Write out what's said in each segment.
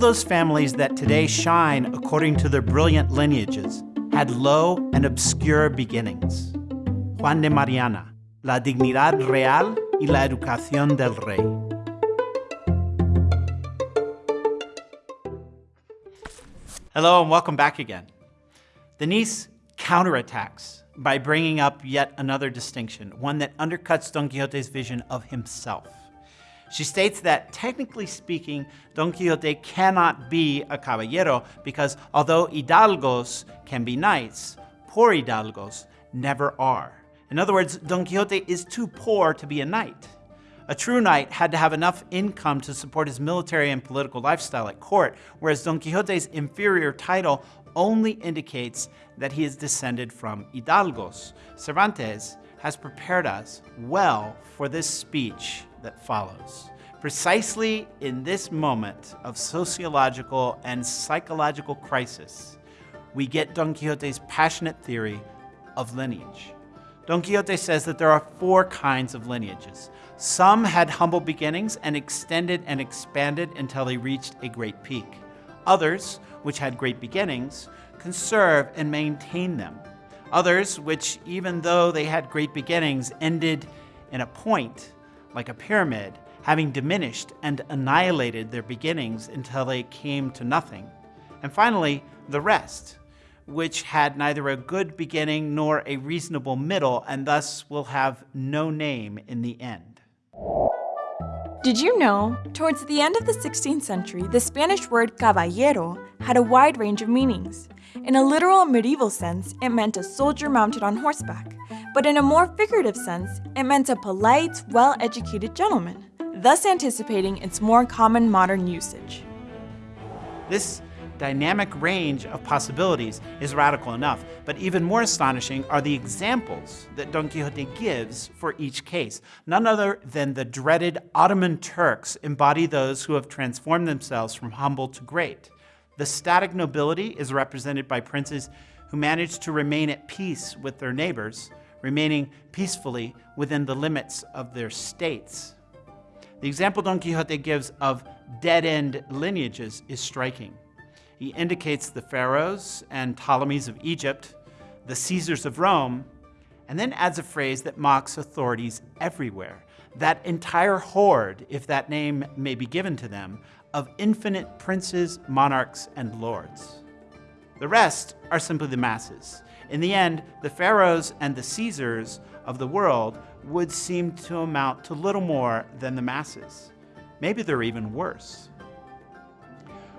those families that today shine according to their brilliant lineages had low and obscure beginnings. Juan de Mariana, La dignidad real y la educación del rey. Hello and welcome back again. The niece counterattacks by bringing up yet another distinction, one that undercuts Don Quixote's vision of himself. She states that, technically speaking, Don Quixote cannot be a caballero because although hidalgos can be knights, poor hidalgos never are. In other words, Don Quixote is too poor to be a knight. A true knight had to have enough income to support his military and political lifestyle at court, whereas Don Quixote's inferior title only indicates that he is descended from hidalgos. Cervantes has prepared us well for this speech that follows. Precisely in this moment of sociological and psychological crisis, we get Don Quixote's passionate theory of lineage. Don Quixote says that there are four kinds of lineages. Some had humble beginnings and extended and expanded until they reached a great peak. Others, which had great beginnings, conserve and maintain them. Others, which even though they had great beginnings, ended in a point, like a pyramid, having diminished and annihilated their beginnings until they came to nothing. And finally, the rest, which had neither a good beginning nor a reasonable middle, and thus will have no name in the end. Did you know? Towards the end of the 16th century, the Spanish word caballero had a wide range of meanings. In a literal medieval sense, it meant a soldier mounted on horseback, but in a more figurative sense, it meant a polite, well-educated gentleman, thus anticipating its more common modern usage. This dynamic range of possibilities is radical enough, but even more astonishing are the examples that Don Quixote gives for each case. None other than the dreaded Ottoman Turks embody those who have transformed themselves from humble to great. The static nobility is represented by princes who manage to remain at peace with their neighbors, remaining peacefully within the limits of their states. The example Don Quixote gives of dead-end lineages is striking. He indicates the pharaohs and Ptolemies of Egypt, the Caesars of Rome, and then adds a phrase that mocks authorities everywhere. That entire horde, if that name may be given to them, of infinite princes, monarchs, and lords. The rest are simply the masses. In the end, the pharaohs and the Caesars of the world would seem to amount to little more than the masses. Maybe they're even worse.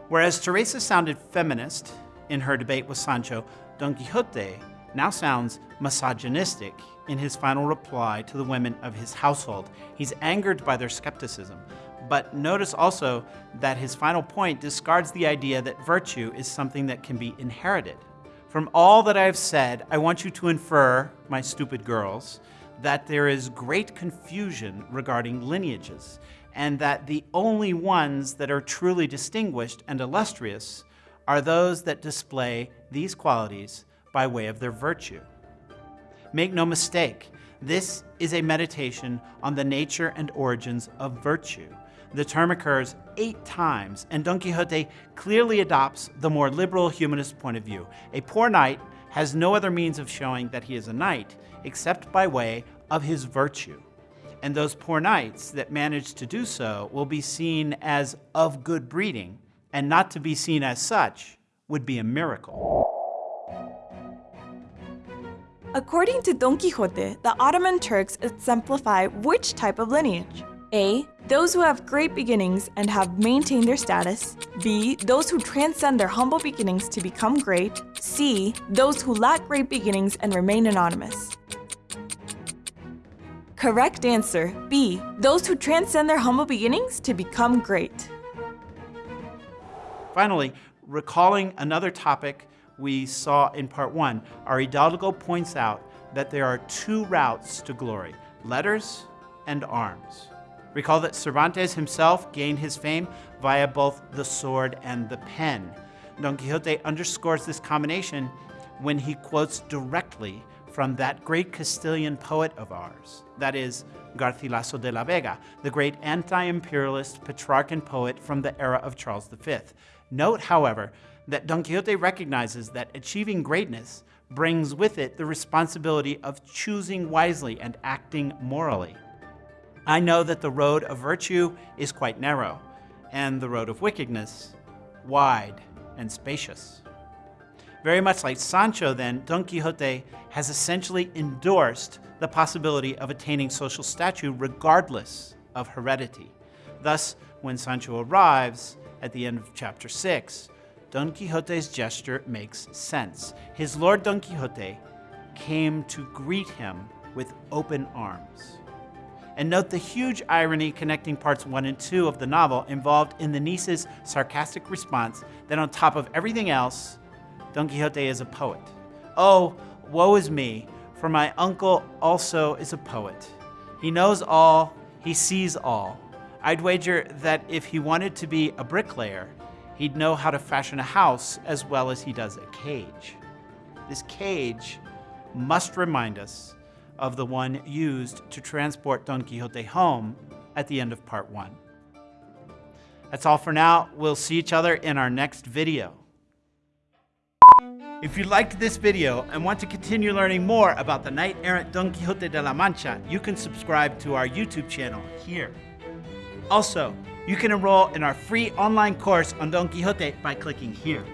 Whereas Teresa sounded feminist in her debate with Sancho, Don Quixote now sounds misogynistic in his final reply to the women of his household. He's angered by their skepticism. But notice also that his final point discards the idea that virtue is something that can be inherited. From all that I have said, I want you to infer, my stupid girls, that there is great confusion regarding lineages, and that the only ones that are truly distinguished and illustrious are those that display these qualities by way of their virtue. Make no mistake, this is a meditation on the nature and origins of virtue. The term occurs eight times, and Don Quixote clearly adopts the more liberal humanist point of view. A poor knight has no other means of showing that he is a knight except by way of his virtue and those poor knights that manage to do so will be seen as of good breeding, and not to be seen as such would be a miracle. According to Don Quixote, the Ottoman Turks exemplify which type of lineage? A. Those who have great beginnings and have maintained their status. B. Those who transcend their humble beginnings to become great. C. Those who lack great beginnings and remain anonymous. Correct answer, B. Those who transcend their humble beginnings to become great. Finally, recalling another topic we saw in part one, our Hidalgo points out that there are two routes to glory, letters and arms. Recall that Cervantes himself gained his fame via both the sword and the pen. Don Quixote underscores this combination when he quotes directly from that great Castilian poet of ours, that is, Garcilaso de la Vega, the great anti imperialist Petrarchan poet from the era of Charles V. Note, however, that Don Quixote recognizes that achieving greatness brings with it the responsibility of choosing wisely and acting morally. I know that the road of virtue is quite narrow, and the road of wickedness wide and spacious. Very much like Sancho, then, Don Quixote has essentially endorsed the possibility of attaining social stature regardless of heredity. Thus, when Sancho arrives at the end of chapter 6, Don Quixote's gesture makes sense. His lord Don Quixote came to greet him with open arms. And note the huge irony connecting parts 1 and 2 of the novel involved in the niece's sarcastic response that on top of everything else, Don Quixote is a poet. Oh, woe is me, for my uncle also is a poet. He knows all, he sees all. I'd wager that if he wanted to be a bricklayer, he'd know how to fashion a house as well as he does a cage. This cage must remind us of the one used to transport Don Quixote home at the end of part one. That's all for now. We'll see each other in our next video. If you liked this video and want to continue learning more about the knight-errant Don Quixote de la Mancha, you can subscribe to our YouTube channel here. Also, you can enroll in our free online course on Don Quixote by clicking here.